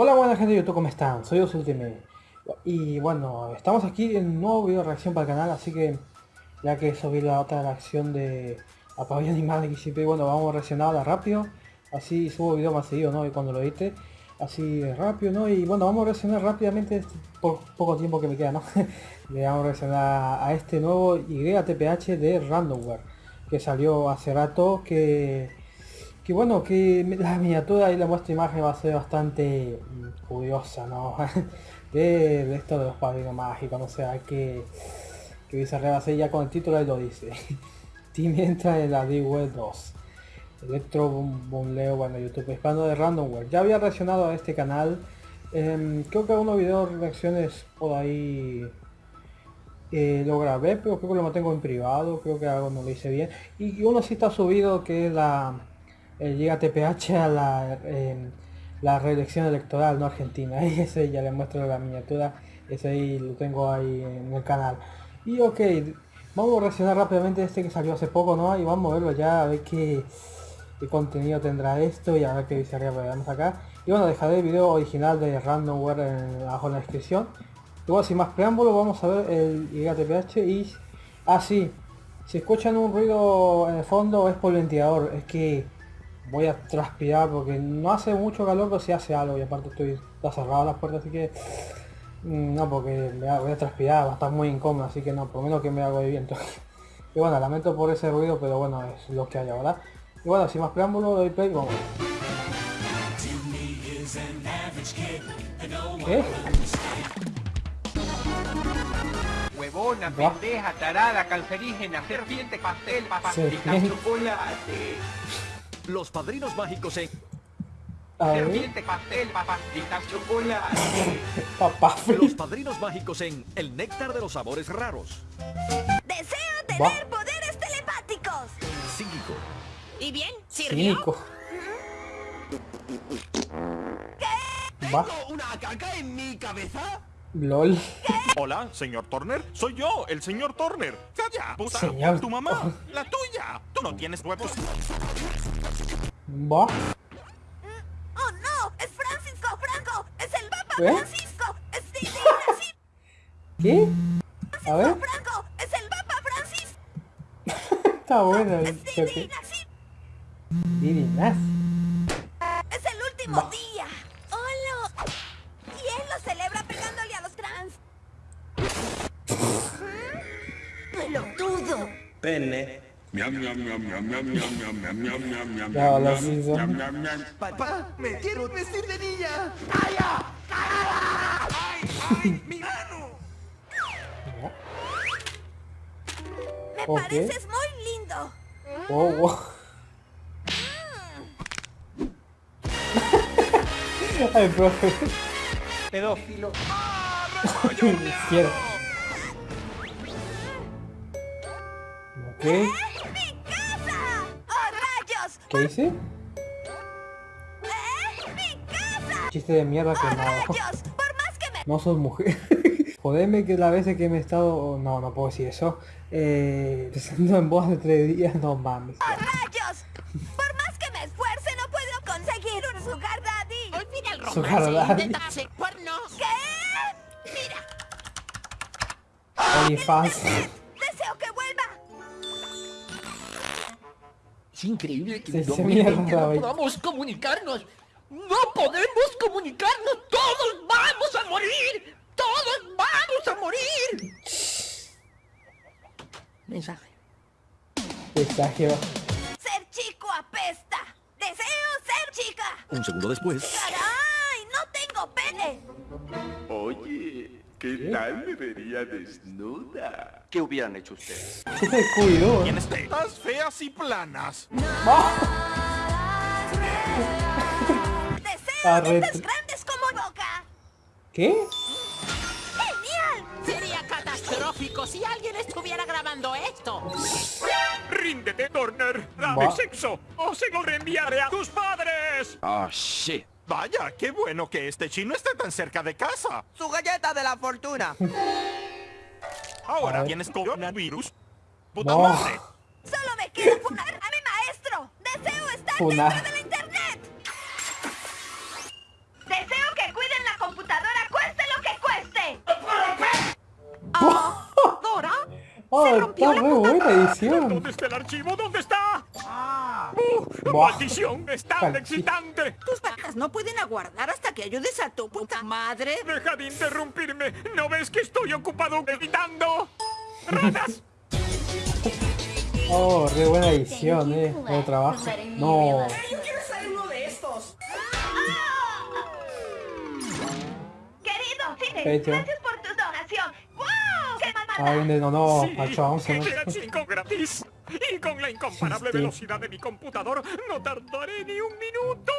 Hola buena gente de YouTube, ¿cómo están? Soy Osultime Y bueno, estamos aquí en un nuevo video de reacción para el canal, así que ya que subí la otra reacción de la pavilla animada de XCP, bueno, vamos a reaccionarla rápido, así subo video más seguido, ¿no? Y cuando lo edite, así rápido, ¿no? Y bueno, vamos a reaccionar rápidamente por poco tiempo que me queda, ¿no? Le vamos a reaccionar a este nuevo YTPH de Randomware, que salió hace rato, que que bueno, que la miniatura y la muestra de imagen va a ser bastante mm, curiosa, ¿no? de, esto de los padrinos mágicos, no sé, hay que, que dice hacer ya con el título ahí lo dice. Team entra en la D-Web 2. Electro Leo, bueno, YouTube hispano de Randomware. Ya había reaccionado a este canal. Em, creo que algunos videos reacciones por ahí eh, lo grabé, pero creo que lo mantengo en privado. Creo que algo no lo hice bien. Y uno sí está subido que es la eh, llega TPH a la, la reelección electoral no argentina. Y ese ya le muestro la miniatura. Ese ahí lo tengo ahí en el canal. Y ok vamos a reaccionar rápidamente este que salió hace poco no y vamos a verlo ya a ver qué, contenido tendrá esto y a ver qué dice arriba vamos acá. Y bueno dejaré el video original de randomware en, abajo en la descripción. Luego sin más preámbulo vamos a ver el TPH y ah, si escuchan un ruido en el fondo es por el ventilador es que voy a transpirar porque no hace mucho calor pero si hace algo y aparte estoy está cerrado las puertas así que mm, no porque voy a transpirar va a estar muy incómodo así que no por lo menos que me hago de viento. Y bueno lamento por ese ruido pero bueno es lo que hay ahora. Y bueno sin más preámbulo doy play vamos. ¿Qué? Huevona, pendeja, tarada, cancerígena, serpiente, pastel, papá, chocolate. Los padrinos mágicos en... Serpiente, pastel, papastitas, chocolate. Papá Los padrinos mágicos en El néctar de los sabores raros. Deseo tener poderes telepáticos. Psíquico. ¿Y bien? ¿Sirvió? Cínico. ¿Qué? ¿Tengo una caca en mi cabeza? LOL. Hola, señor Turner. Soy yo, el señor Turner. ¡Calla, puta! Señor. ¡Tu mamá! ¡La tuya! ¡Tú no tienes huevos! ¿Va? ¡Oh, no! ¡Es Francisco Franco! ¡Es el Papa ¿Eh? Francisco! ¡Es Didi ¿Qué? A ver. Franco! ¡Es el Papa Francisco! Está bueno ¡Es Didi. Nassim! Didi Nas. Papá, me quiero vestir de niña. ¡Ay, mi mano! Me Ok. pareces muy lindo. Oh, wow. Ay, profe. Pedófilo. Izquierda. Ok. ¡Mi casa! ¡Oh, rayos! ¿Qué hice? ¿Eh? ¡Mi casa! Chiste de mierda que ¡Oh, no. rayos! Por más que me... No sos mujer. Jodeme que la veces que me he estado... No, no puedo decir eso. Eh... Pensando en voz de tres días, no mames. ¡Oh, rayos! Por más que me esfuerce, no puedo conseguir un sugar daddy. Olvida el Su romance, cara, intenta hacer cuernos. ¿Qué? Mira, increíble que Se- en se 2020 mierda, no güey. podamos comunicarnos. ¡No podemos comunicarnos! ¡Todos vamos a morir! ¡Todos vamos a morir! Mensaje. Mensaje. Ser chico apesta. Deseo ser chica. Un segundo después. ¿Qué tal me vería desnuda? ¿Qué hubieran hecho ustedes? ¿Qué te cuidó? Tienes tetas feas y planas. Deseo Arre- tetas grandes como boca. ¿Qué? ¡Genial! Sería catastrófico si alguien estuviera grabando esto. ¡Ríndete, Turner! ¡Dame Va. sexo! ¡O se lo reenviaré a tus padres! Oh, shit. Vaya, qué bueno que este chino esté tan cerca de casa. Su galleta de la fortuna. Ahora tienes coronavirus. Puta no. madre. Solo me queda funar a mi maestro. Deseo estar dentro de la internet. Deseo que cuiden la computadora, cueste lo que cueste. Ah, Dora. Oh, se rompió la muy buena edición. ¿Dónde está el archivo? ¿Dónde está? ¡Maldición! ¡Es tan excitante! Tus vacas no pueden aguardar hasta que ayudes a tu puta madre. ¡Deja de interrumpirme! ¿No ves que estoy ocupado editando? ¡Ratas! Oh, re buena edición, eh. Buen trabajo. No. Yo quiero ser uno de estos. Querido Cine, Hecho. gracias por tu donación. ¡Wow! ¡Qué Ah, mamada! de no, no, Sí, gratis. La incomparable Sí. velocidad de mi computador, no tardaré ni un minuto.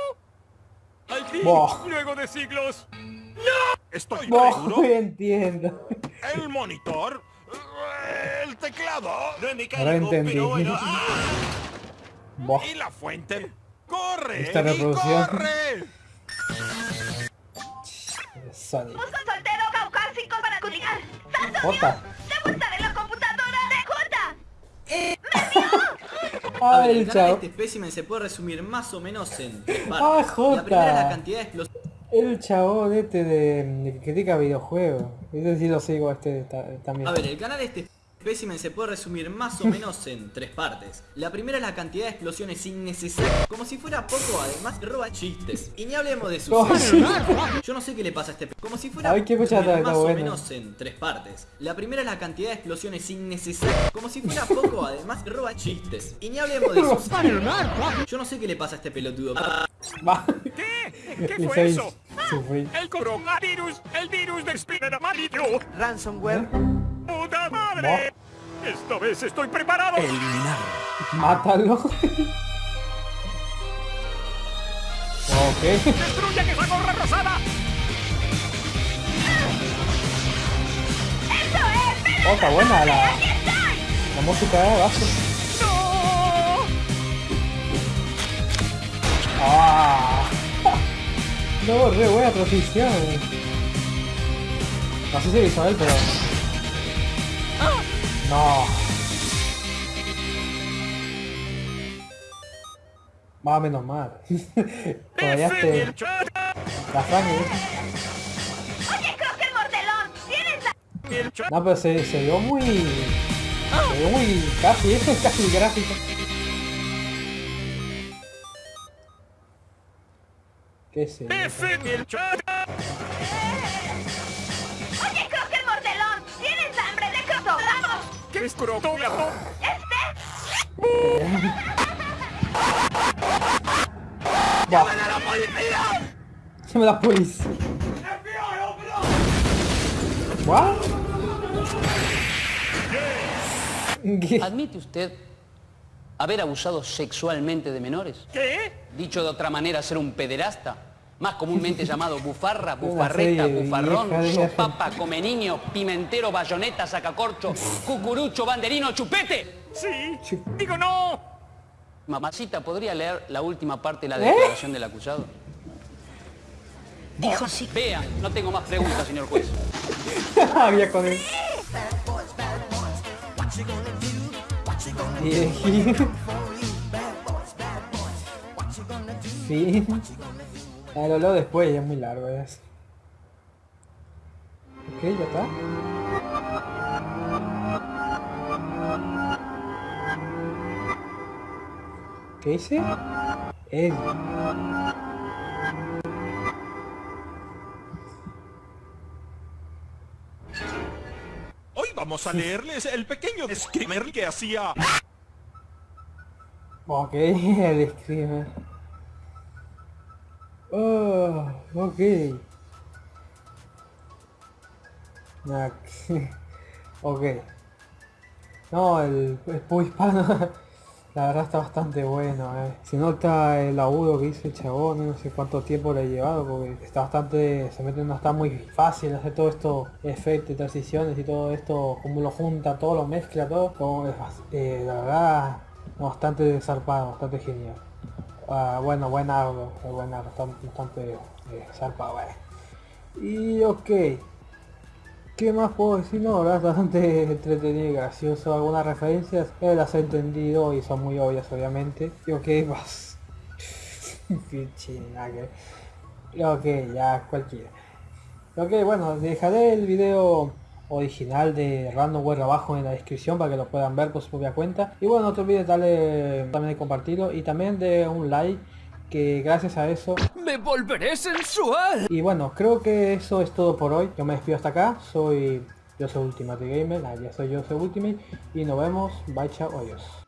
¡Al fin! ¡Luego de siglos! ¡No! Estoy seguro. entiendo. El monitor. El teclado. No mi Ahora entendí. Buah. Y la fuente. ¡Corre! Esta reproducción. ¡Corre! Sonic. Soltero caucásico para. Jota. A ver, el canal de chavo. este espécimen se puede resumir más o menos en tres Ah, partes. Jota. La primera es la cantidad de explosiones El chabón este de, que critica videojuegos. Ese sí lo sigo este ta- también. A ver, el canal de este espécimen se puede resumir más o menos en tres partes. La primera es la cantidad de explosiones innecesarias. Como si fuera poco, además roba chistes. Y ni hablemos de sus... Sí. Yo no sé qué le pasa a este... Como si fuera Ay, más está o menos en tres partes. La primera es la cantidad de explosiones innecesarias. Como si fuera poco, además roba chistes. Y ni hablemos de sus... Yo no sé qué le pasa a este pelotudo. Va. ¿Qué? ¿Qué fue eso? sufrir. El coronavirus. El virus de Spinner amarillo. Ransomware. ¡Puta madre! Esta vez estoy preparado. Mátalo. ok. ¡Destruyan esa gorra rosada! Oh, está buena la, la música de base. ¡No! Ah. No, re buena transición. No sé si él, pero... No. Más o menos mal. Todavía ¡F te... el chat! La sangre. Oye, Crocker Mordelón, ¿tienes la... No, pero se, se vio muy... Se vio muy... Casi, casi gráfico. ¿Qué es eso? Crotogramas? ¿Qué es crotógrafo? Este... ¡Llamen a la policía! ¡Llame a la policía! ¿What? ¿Qué? ¿Admite usted haber abusado sexualmente de menores? ¿Qué? Dicho de otra manera, ser un pederasta. Más comúnmente llamado bufarra, bufarreta, bufarrón, sopapa, come niño, pimentero, bayoneta, sacacorcho, cucurucho, banderino, chupete. Sí. Digo no. Mamacita, ¿podría leer la última parte de la ¿Eh? declaración del acusado? Dijo sí. Vea, no tengo más preguntas, señor juez. Había con él. Sí. Ah, lo leo después, ya es muy largo ya. es. Ok, ya está. ¿Qué hice? Ed. Hoy vamos a leerles el pequeño screamer que hacía. Ok, el screamer. Oh, ok. Ok. No, el, el hispano, la verdad está bastante bueno, eh. Se nota el agudo que hizo el chabón, no sé cuánto tiempo le ha llevado, porque está bastante, se mete, no está muy fácil hacer todo esto, efectos, transiciones y todo esto, como lo junta, todo lo mezcla, todo, como es eh, la verdad, bastante zarpado, bastante genial. Ah, bueno, buen algo, buen algo, bastante, bastante eh, zarpado, eh. Y ok. ¿Qué más puedo decir? No, verdad bastante entretenido y gracioso. Algunas referencias eh, las he entendido y son muy obvias obviamente. Y ok, más. Ok, ya cualquiera. Ok, bueno, dejaré el video original de Randomware abajo en la descripción para que lo puedan ver por su propia cuenta. Y bueno, no te olvides darle también de compartirlo y también de un like que gracias a eso me volveré sensual. Y bueno, creo que eso es todo por hoy. Yo me despido hasta acá. Soy yo soy Ultimate Gamer, ah, ya soy yo soy Ultimate y nos vemos. Bye chao, adiós.